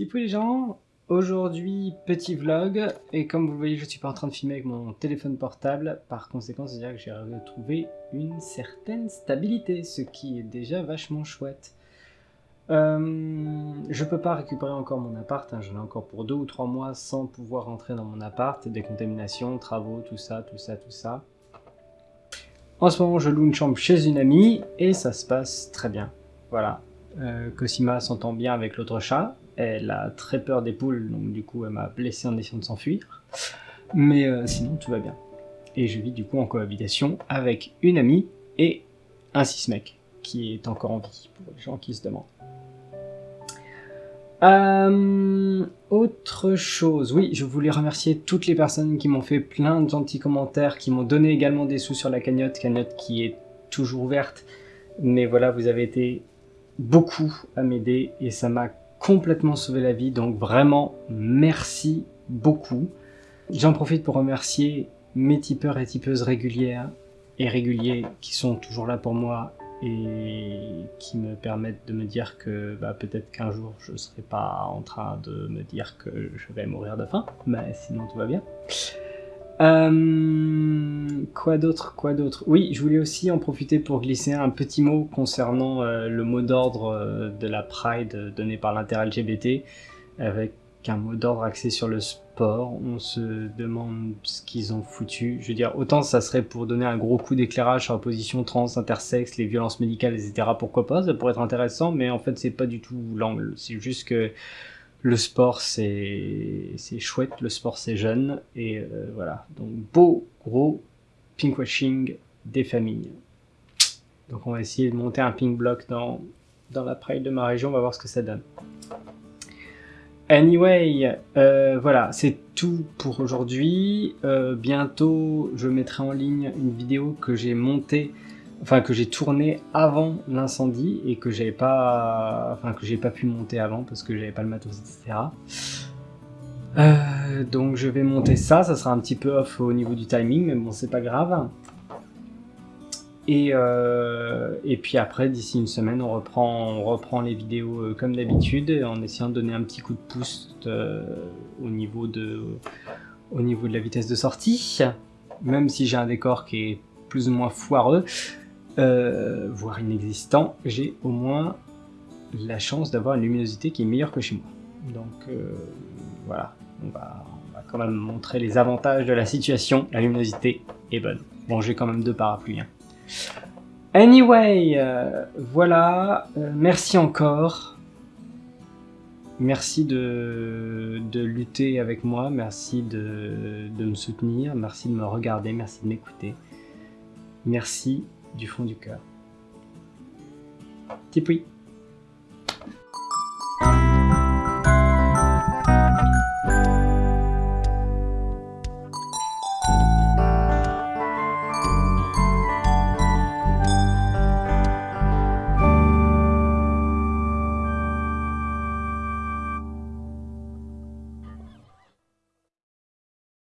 Petit les gens, aujourd'hui petit vlog, et comme vous voyez je suis pas en train de filmer avec mon téléphone portable, par conséquent c'est à dire que j'ai retrouvé une certaine stabilité, ce qui est déjà vachement chouette. Euh, je peux pas récupérer encore mon appart, hein, j'en ai encore pour deux ou trois mois sans pouvoir rentrer dans mon appart, décontamination, travaux, tout ça, tout ça, tout ça. En ce moment je loue une chambre chez une amie, et ça se passe très bien. Voilà, euh, Cosima s'entend bien avec l'autre chat, elle a très peur des poules, donc du coup elle m'a blessé en essayant de s'enfuir. Mais euh, sinon tout va bien. Et je vis du coup en cohabitation avec une amie et un mec qui est encore en vie, pour les gens qui se demandent. Euh, autre chose, oui, je voulais remercier toutes les personnes qui m'ont fait plein de gentils commentaires, qui m'ont donné également des sous sur la cagnotte, cagnotte qui est toujours ouverte. Mais voilà, vous avez été beaucoup à m'aider et ça m'a complètement sauvé la vie, donc vraiment merci beaucoup. J'en profite pour remercier mes tipeurs et tipeuses régulières et réguliers qui sont toujours là pour moi et qui me permettent de me dire que bah, peut-être qu'un jour je serai pas en train de me dire que je vais mourir de faim, mais sinon tout va bien. Euh, quoi d'autre Quoi d'autre Oui, je voulais aussi en profiter pour glisser un petit mot concernant euh, le mot d'ordre euh, de la Pride donné par l'inter-LGBT, avec un mot d'ordre axé sur le sport. On se demande ce qu'ils ont foutu. Je veux dire, autant ça serait pour donner un gros coup d'éclairage sur la position trans, intersexe, les violences médicales, etc. Pourquoi pas Ça pourrait être intéressant, mais en fait c'est pas du tout l'angle. C'est juste que le sport c'est chouette, le sport c'est jeune, et euh, voilà. Donc beau, gros pinkwashing des familles. Donc on va essayer de monter un pink block dans, dans la pride de ma région, on va voir ce que ça donne. Anyway, euh, voilà, c'est tout pour aujourd'hui. Euh, bientôt, je mettrai en ligne une vidéo que j'ai montée enfin que j'ai tourné avant l'incendie et que j'avais pas, enfin que j'ai pas pu monter avant parce que j'avais pas le matos, etc. donc je vais monter ça, ça sera un petit peu off au niveau du timing, mais bon c'est pas grave. Et, euh, puis après, d'ici une semaine, on reprend, les vidéos euh, comme d'habitude, en essayant de donner un petit coup de pouce au, niveau de, au niveau de la vitesse de sortie. Même si j'ai un décor qui est plus ou moins foireux, euh, voire inexistant, j'ai au moins la chance d'avoir une luminosité qui est meilleure que chez moi. Donc euh, voilà, on va, quand même montrer les avantages de la situation. La luminosité est bonne. Bon, j'ai quand même deux parapluies. Hein. Anyway, euh, voilà, merci encore. Merci de, de, lutter avec moi, merci de, de me soutenir, merci de me regarder, merci de m'écouter. Merci du fond du cœur. Tipoui